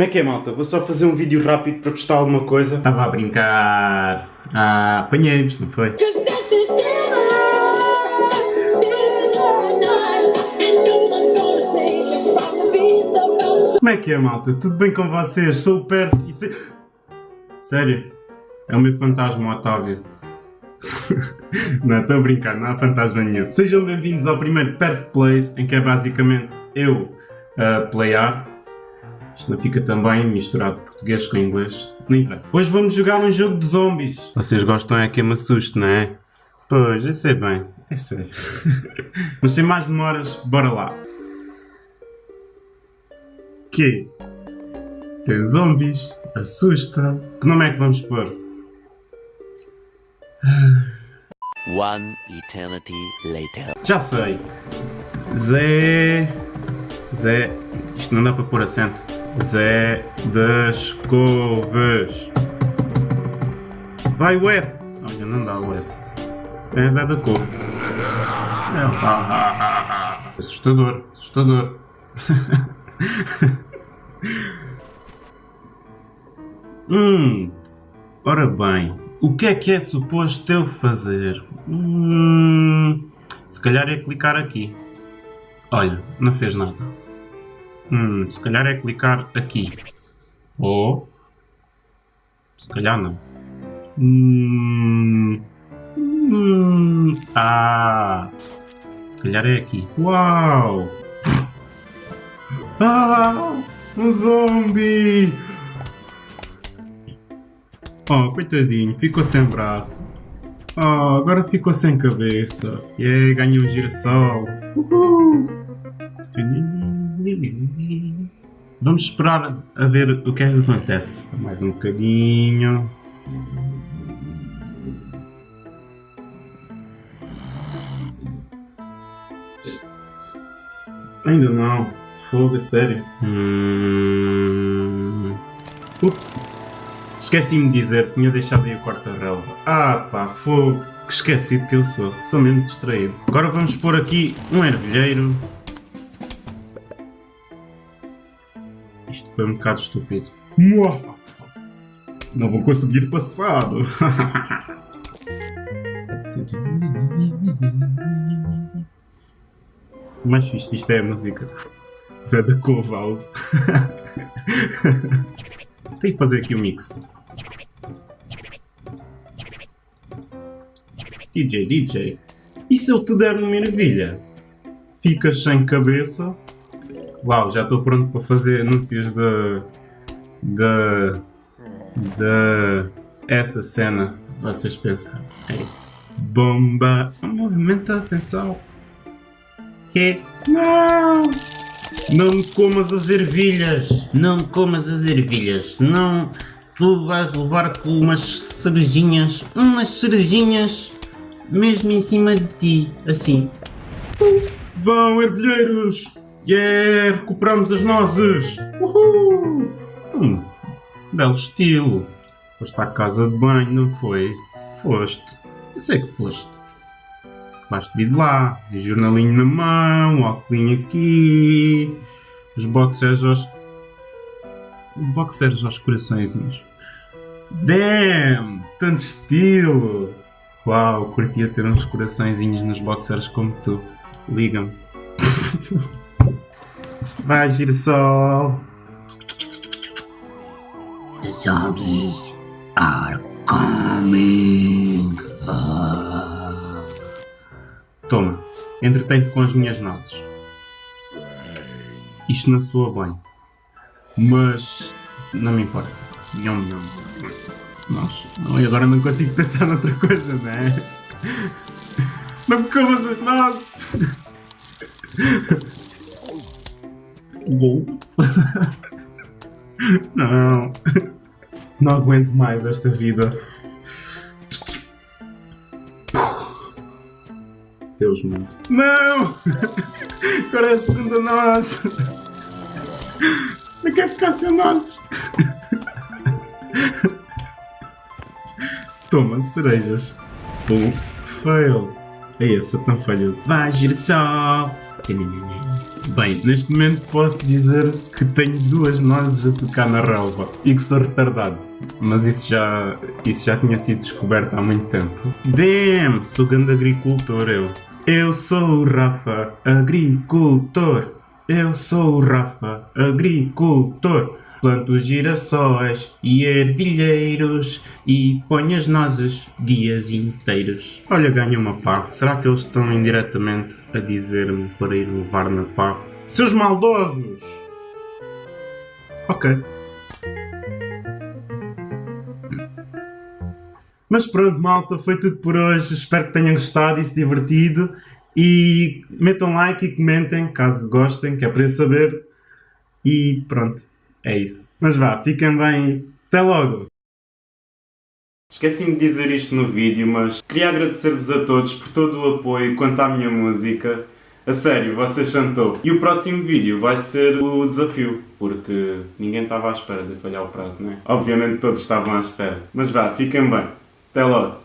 Como é que é, malta? Vou só fazer um vídeo rápido para postar alguma coisa. Estava a brincar. Ah, apanhei-vos, não foi? Como é que é, malta? Tudo bem com vocês? Sou o Perf e se... Sério? É o meu fantasma, Otávio. não, estou a brincar, não há fantasma nenhum. Sejam bem-vindos ao primeiro Perf Plays, em que é basicamente eu a playar. Isto não fica também misturado português com inglês. Não interessa. Hoje vamos jogar um jogo de zombies. Vocês gostam é que eu me assuste, não é? Pois, eu sei bem. Eu sei. Mas sem mais demoras, bora lá. Que? Tem zombies. Assusta. Que nome é que vamos pôr? One eternity later. Já sei. Zé. Zé. Isto não dá para pôr acento. Zé das Couves. Vai o S. Olha, não dá o S. É Zé da Couve. É. Ah, ah, ah. Assustador. Assustador. hum. Ora bem. O que é que é suposto eu fazer? Hum, se calhar é clicar aqui. Olha, não fez nada. Hum, se calhar é clicar aqui. Ou... Se calhar não. Hum, hum, ah... Se calhar é aqui. Uau! Ah! Um zombie! Oh, coitadinho, ficou sem braço. Oh, agora ficou sem cabeça. E yeah, ganhou um girassol. Uhul. Vamos esperar a ver o que é que acontece. Mais um bocadinho. Ainda não. Fogo, é sério. Hum... Ups. Esqueci-me de dizer, tinha deixado aí a quarta relva. Ah pá, fogo. Que esquecido que eu sou. Sou mesmo distraído. Agora vamos pôr aqui um ervilheiro. Isto foi um bocado estúpido. Não vou conseguir passar. O mais fixe disto é a música. Zé da Cove House. Tenho que fazer aqui o um mix. DJ, DJ. E se eu te der uma ervilha? Ficas sem cabeça? Uau, já estou pronto para fazer anúncios de... de... de... essa cena. Vocês pensam, é isso. Bomba, um movimento sensual. Que? Não! Não me comas as ervilhas! Não me comas as ervilhas! Não! Tu vais levar com umas cerejinhas, umas cerejinhas, mesmo em cima de ti, assim. Vão, ervilheiros! Yeah! Recuperamos as nozes! Uhul! Hum, belo estilo! Foste à casa de banho, não foi? Foste. Eu sei que foste. Basta vir de lá, jornalinho na mão, óculos aqui, os boxers aos... boxers aos coraçõezinhos. Damn! Tanto estilo! Uau, curtia ter uns coraçõezinhos nos boxers como tu. Liga-me. Vai, girassol! The zombies are coming. Toma, entretém-te com as minhas nozes. Isto não soa bem. Mas não me importa. Nham, nham. Nossa, não, e agora não consigo pensar noutra coisa, não é? Não me comas as nozes! Não. Não aguento mais esta vida. Deus mundo. Não! Agora é a segunda nós! Não quero ficar sem nozes! Toma, cerejas. Pum, fail. É isso, tão falho. Vai, girassol! Bem, neste momento posso dizer que tenho duas nozes a tocar na relva e que sou retardado. Mas isso já, isso já tinha sido descoberto há muito tempo. Damn, sou grande agricultor eu. Eu sou o Rafa, agricultor. Eu sou o Rafa, agricultor. Planto girassóis e ervilheiros e ponho as nozes dias inteiros. Olha, ganho uma pá. Será que eles estão indiretamente a dizer-me para ir levar na pá? Seus maldosos! Ok. Mas pronto, malta, foi tudo por hoje. Espero que tenham gostado e se divertido. E metam like e comentem caso gostem, que é para eu saber. E pronto, é isso. Mas vá, fiquem bem. Até logo! Esqueci-me de dizer isto no vídeo, mas queria agradecer-vos a todos por todo o apoio quanto à minha música. A sério, vocês top. E o próximo vídeo vai ser o desafio, porque ninguém estava à espera de falhar o prazo, né? Obviamente todos estavam à espera. Mas vá, fiquem bem. Até logo!